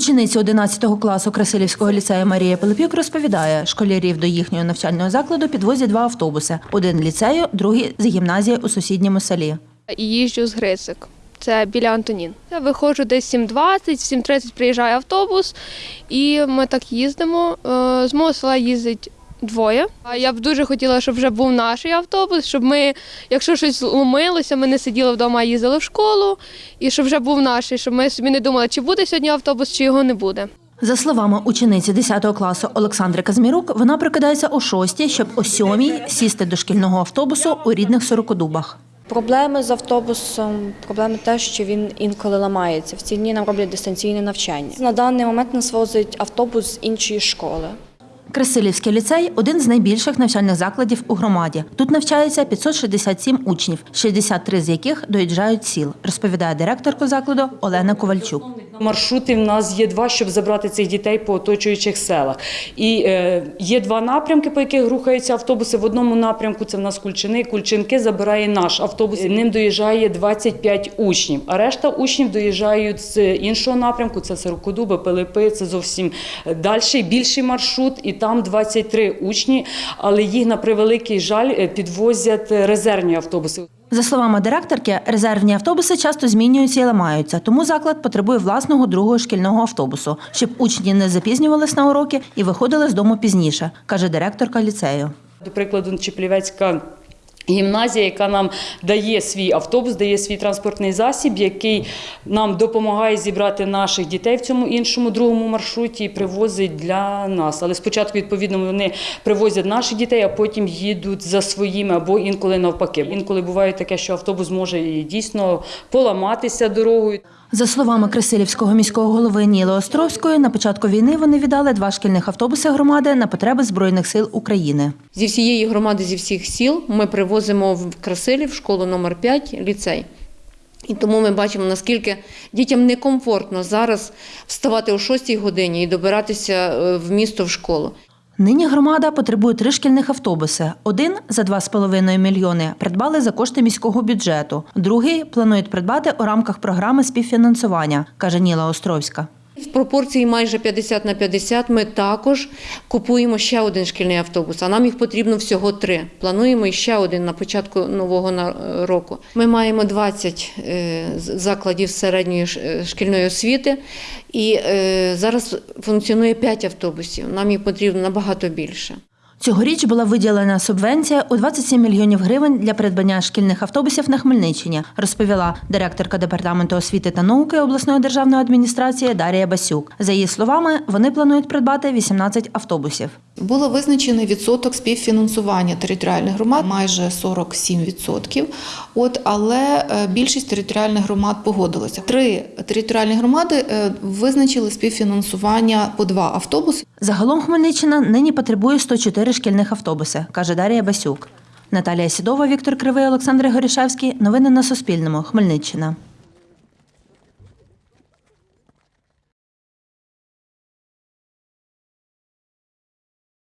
Учениця 11 класу Красилівського ліцею Марія Пилипюк розповідає, школярів до їхнього навчального закладу підвозять два автобуси: один ліцею, другий з гімназії у сусідньому селі. їжджу з Грицик. Це біля Антонін. Я виходжу десь 7.20, в 7.30 приїжджає автобус, і ми так їздимо. Е, З мого села їздить двоє. А я б дуже хотіла, щоб вже був наш автобус, щоб ми, якщо щось ломилося, ми не сиділи вдома, а їздили в школу, і щоб вже був наш, щоб ми собі не думали, чи буде сьогодні автобус, чи його не буде. За словами учениці 10 класу Олександри Казмірук, вона прокидається о 6, щоб о 7 сісти до шкільного автобусу у рідних Сорокодубах. Проблеми з автобусом, проблеми те, що він інколи ламається. В ці дні нам роблять дистанційне навчання. На даний момент нас возить автобус з іншої школи. Красилівський ліцей один з найбільших навчальних закладів у громаді. Тут навчається 567 учнів, 63 з яких доїжджають сіл, розповідає директорка закладу Олена Ковальчук. Маршрути в нас є два, щоб забрати цих дітей по оточуючих селах. І е, є два напрямки, по яких рухаються автобуси. В одному напрямку це в нас Кульчини. Кульчинки забирає наш автобус. Ним доїжджає 25 учнів. А решта учнів доїжджають з іншого напрямку. Це Сирокодуби, Пилипи. Це зовсім далі, більший маршрут. І там 23 учні, але їх на превеликий жаль е, підвозять резервні автобуси. За словами директорки, резервні автобуси часто змінюються і ламаються, тому заклад потребує власного другого шкільного автобусу, щоб учні не запізнювались на уроки і виходили з дому пізніше, каже директорка ліцею. До прикладу, Чеплівецька гімназія, яка нам дає свій автобус, дає свій транспортний засіб, який нам допомагає зібрати наших дітей в цьому іншому другому маршруті і привозить для нас. Але спочатку, відповідно, вони привозять наших дітей, а потім їдуть за своїми або інколи навпаки. Інколи буває таке, що автобус може дійсно поламатися дорогою. За словами Красилівського міського голови Ніли Островської, на початку війни вони віддали два шкільних автобуси громади на потреби Збройних сил України. Зі всієї громади, зі всіх сіл ми привозимо в Красилів школу номер 5 ліцей. І тому ми бачимо, наскільки дітям некомфортно зараз вставати о 6 годині і добиратися е, в місто в школу. Нині громада потребує три шкільних автобуси. Один за 2,5 мільйони придбали за кошти міського бюджету. Другий планують придбати у рамках програми співфінансування, каже Ніла Островська. В пропорції майже 50 на 50 ми також купуємо ще один шкільний автобус, а нам їх потрібно всього три. Плануємо ще один на початку нового на- року. Ми маємо 20 е, закладів середньої е, шкільної освіти, і е, зараз функціонує 5 автобусів. Нам їх потрібно набагато більше. Цьогоріч була виділена субвенція у 27 мільйонів гривень для придбання шкільних автобусів на Хмельниччині, розповіла директорка департаменту освіти та науки обласної державної адміністрації Дарія Басюк. За її словами, вони планують придбати 18 автобусів. Було визначений відсоток співфінансування територіальних громад майже 47%. От але е, більшість територіальних громад погодилися. Три територіальні громади е, визначили співфінансування по два автобуси. Загалом Хмельниччина нині потребує 104 шкільних автобуси, каже Дарія Басюк. Наталія Сідова, Віктор Кривий, Олександр Горішевський. Новини на Суспільному. Хмельниччина.